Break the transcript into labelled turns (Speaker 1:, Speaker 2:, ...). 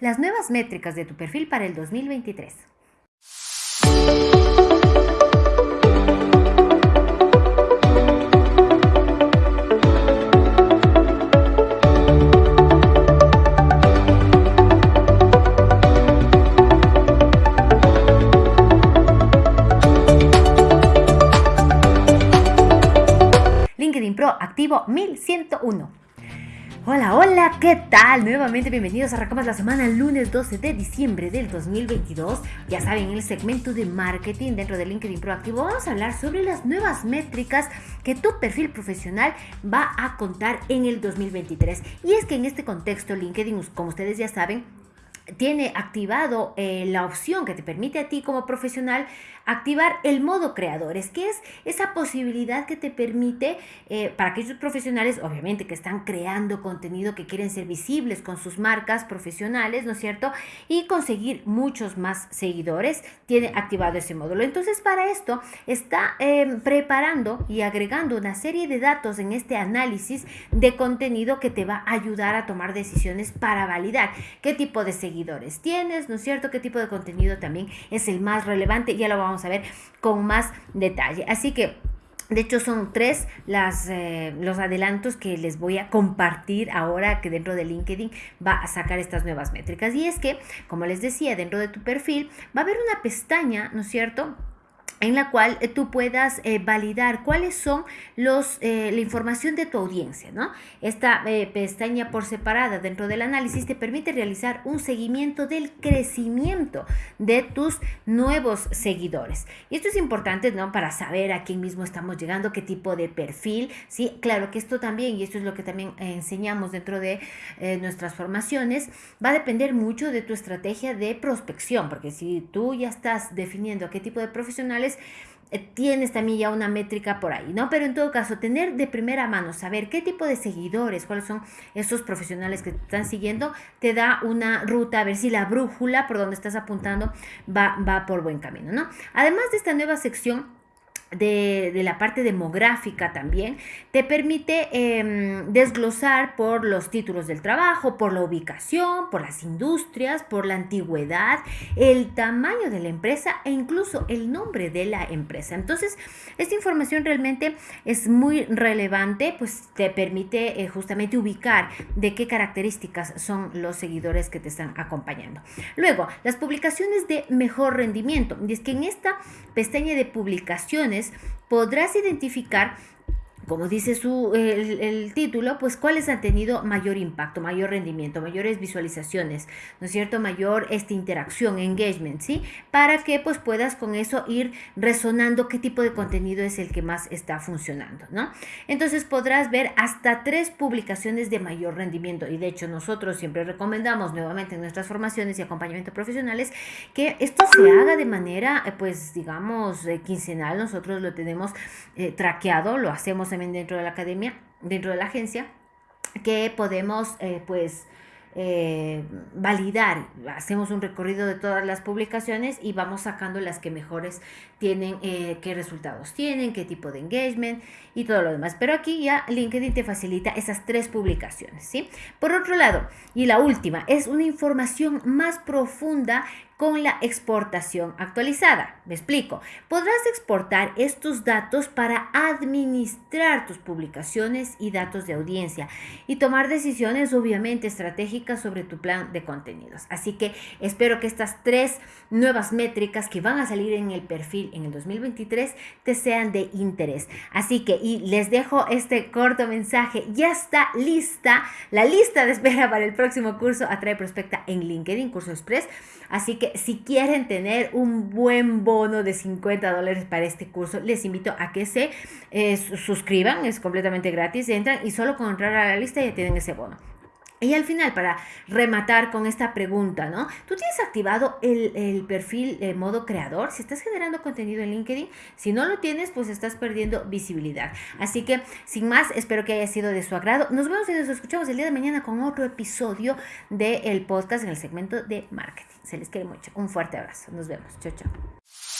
Speaker 1: las nuevas métricas de tu perfil para el 2023. LinkedIn Pro activo 1101. Hola, hola, ¿qué tal? Nuevamente bienvenidos, arrancamos la semana lunes 12 de diciembre del 2022. Ya saben, en el segmento de marketing dentro de LinkedIn Proactivo vamos a hablar sobre las nuevas métricas que tu perfil profesional va a contar en el 2023. Y es que en este contexto LinkedIn, como ustedes ya saben, tiene activado eh, la opción que te permite a ti como profesional activar el modo creadores, que es esa posibilidad que te permite eh, para aquellos profesionales, obviamente que están creando contenido, que quieren ser visibles con sus marcas profesionales, ¿no es cierto? Y conseguir muchos más seguidores, tiene activado ese módulo. Entonces para esto está em, preparando y agregando una serie de datos en este análisis de contenido que te va a ayudar a tomar decisiones para validar qué tipo de seguidores tienes, ¿no es cierto? ¿Qué tipo de contenido también es el más relevante? Ya lo vamos a ver con más detalle. Así que... De hecho, son tres las, eh, los adelantos que les voy a compartir ahora que dentro de LinkedIn va a sacar estas nuevas métricas. Y es que, como les decía, dentro de tu perfil va a haber una pestaña, ¿no es cierto? En la cual eh, tú puedas eh, validar cuáles son los, eh, la información de tu audiencia. ¿no? Esta pestaña por separada dentro del análisis te permite realizar un seguimiento del crecimiento de tus nuevos seguidores. Y esto es importante ¿no? para saber a quién mismo estamos llegando, qué tipo de perfil. ¿sí? Claro que esto también, y esto es lo que también enseñamos dentro de nuestras formaciones, va a depender mucho de tu estrategia de prospección, porque si tú ya estás definiendo qué tipo de profesionales eh, tienes también ya una métrica por ahí, ¿no? Pero en todo caso, tener de primera mano, saber qué tipo de seguidores, cuáles son esos profesionales que te están siguiendo, te da una ruta, a ver si la brújula por donde estás apuntando va, va por buen camino, ¿no? Además de esta nueva sección, de, la parte demográfica también, te permite em, desglosar por los títulos del trabajo, por la ubicación, por las industrias, por la antigüedad, el tamaño de la empresa e incluso el nombre de la empresa. Entonces, esta información realmente es muy relevante, pues te permite eh, justamente ubicar de qué características son los seguidores que te están acompañando. Luego, las publicaciones de mejor rendimiento. Es que en esta pestaña de publicaciones, podrás identificar como dice su, el, título, pues cuáles han tenido mayor impacto, mayor rendimiento, mayores visualizaciones, ¿no es cierto? Mayor esta interacción, engagement, ¿sí? Para que pues puedas con eso ir resonando qué tipo de contenido es el que más está funcionando, ¿no? Entonces podrás ver hasta tres publicaciones de mayor rendimiento y de hecho nosotros siempre recomendamos nuevamente en nuestras formaciones y acompañamiento profesionales que esto se haga de manera eh, pues digamos eh, quincenal, nosotros lo tenemos eh, traqueado, lo hacemos dentro de la academia, dentro de la agencia, que podemos eh, pues eh, validar. Hacemos un recorrido de todas las publicaciones y vamos sacando las que mejores tienen, eh, qué resultados tienen, qué tipo de engagement y todo lo demás. Pero aquí ya LinkedIn te facilita esas tres publicaciones, ¿sí? Por otro lado, y la última, es una información más profunda con la exportación actualizada. Me explico. Podrás exportar estos datos para administrar tus publicaciones y datos de audiencia y tomar decisiones obviamente estratégicas sobre tu plan de contenidos. Así que espero que estas tres nuevas métricas que van a salir en el perfil en el 2023 te sean de interés. Así que y les dejo este corto mensaje. Ya está lista la lista de espera para el próximo curso Atrae Prospecta en LinkedIn, curso express. Así que si quieren tener un buen bono de 50 dólares para este curso, les invito a que se eh, suscriban, es completamente gratis, entran y solo con entrar a la lista ya tienen ese bono. Y al final, para rematar con esta pregunta, ¿no? ¿Tú tienes activado el, perfil de modo creador? Si estás generando contenido en LinkedIn, si no lo tienes, pues estás perdiendo visibilidad. Así que, sin más, espero que haya sido de su agrado. Nos vemos y nos escuchamos el día de mañana con otro episodio del podcast en el segmento de marketing. Se les quiere mucho. Un fuerte abrazo. Nos vemos. Chao, chao.